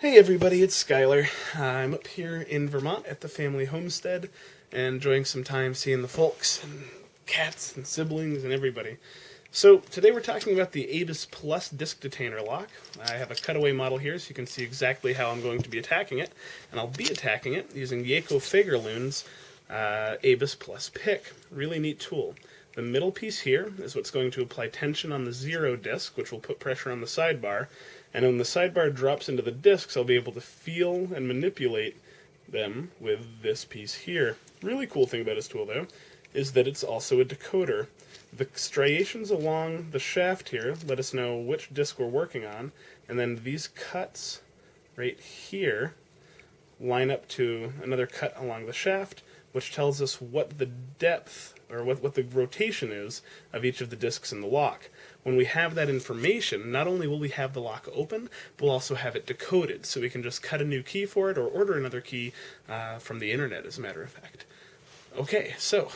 Hey everybody, it's Skylar. I'm up here in Vermont at the family homestead and enjoying some time seeing the folks and cats and siblings and everybody. So today we're talking about the Abus Plus disc detainer lock. I have a cutaway model here so you can see exactly how I'm going to be attacking it. And I'll be attacking it using Jaakko Fagerlund's uh, Abus Plus pick. Really neat tool. The middle piece here is what's going to apply tension on the zero disc, which will put pressure on the sidebar. And when the sidebar drops into the discs, I'll be able to feel and manipulate them with this piece here. Really cool thing about this tool, though, is that it's also a decoder. The striations along the shaft here let us know which disc we're working on, and then these cuts right here line up to another cut along the shaft, which tells us what the depth or what, what the rotation is of each of the discs in the lock. When we have that information, not only will we have the lock open, but we'll also have it decoded, so we can just cut a new key for it or order another key uh, from the internet, as a matter of fact. Okay, so,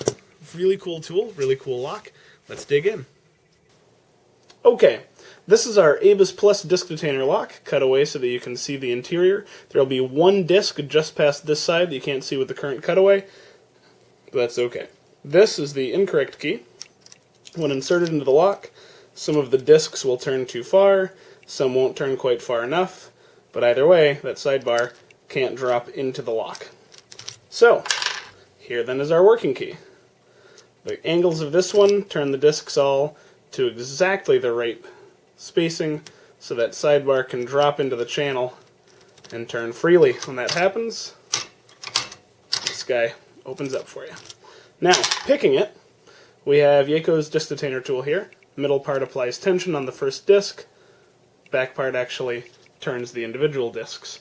really cool tool, really cool lock. Let's dig in. Okay, this is our Abus Plus disc detainer lock, cut away so that you can see the interior. There'll be one disc just past this side that you can't see with the current cutaway, that's okay. This is the incorrect key. When inserted into the lock, some of the discs will turn too far, some won't turn quite far enough, but either way, that sidebar can't drop into the lock. So, here then is our working key. The angles of this one turn the discs all to exactly the right spacing so that sidebar can drop into the channel and turn freely. When that happens, this guy opens up for you. Now, picking it, we have Jaakko's disc detainer tool here. Middle part applies tension on the first disc. Back part actually turns the individual discs.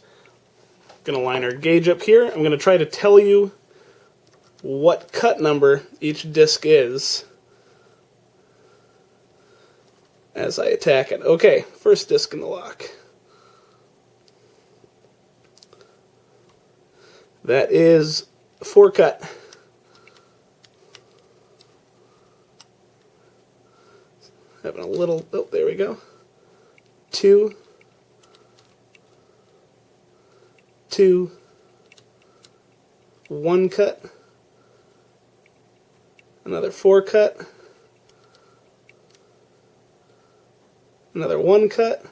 To line our gauge up here. I'm to try to tell you what cut number each disc is as I attack it. Okay, first disc in the lock. That is four cut. having a little, oh, there we go. Two, two, one cut, another four cut, another one cut.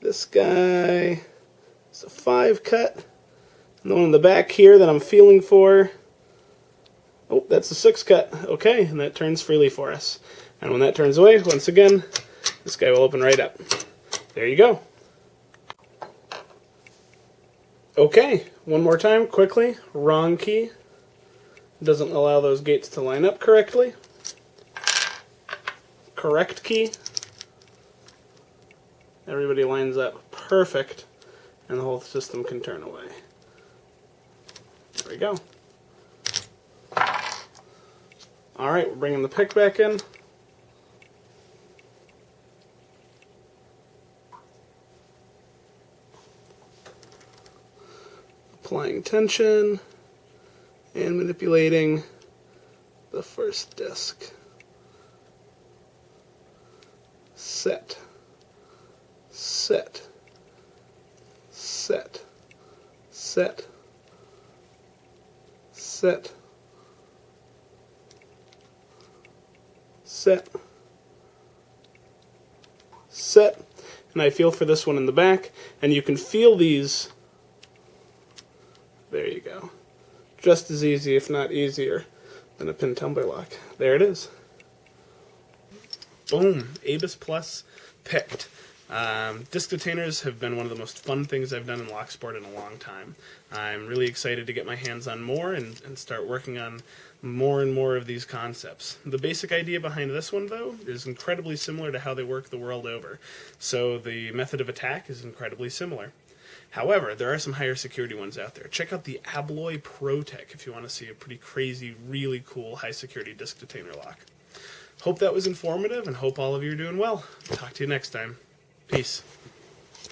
This guy is a five cut. The one in the back here that I'm feeling for, oh, that's a six cut. Okay, and that turns freely for us. And when that turns away, once again, this guy will open right up. There you go. Okay, one more time, quickly. Wrong key. Doesn't allow those gates to line up correctly. Correct key. Everybody lines up perfect, and the whole system can turn away. There we go. Alright, we're bringing the pick back in. applying tension and manipulating the first disc. Set, set, set, set, set, set, set, and I feel for this one in the back, and you can feel these there you go. Just as easy, if not easier, than a pin tumbler lock. There it is. Boom. Abus Plus picked. Um, disc detainers have been one of the most fun things I've done in Locksport in a long time. I'm really excited to get my hands on more and, and start working on more and more of these concepts. The basic idea behind this one, though, is incredibly similar to how they work the world over. So the method of attack is incredibly similar. However, there are some higher security ones out there. Check out the Abloy Protec if you want to see a pretty crazy, really cool high security disc detainer lock. Hope that was informative and hope all of you are doing well. Talk to you next time. Peace.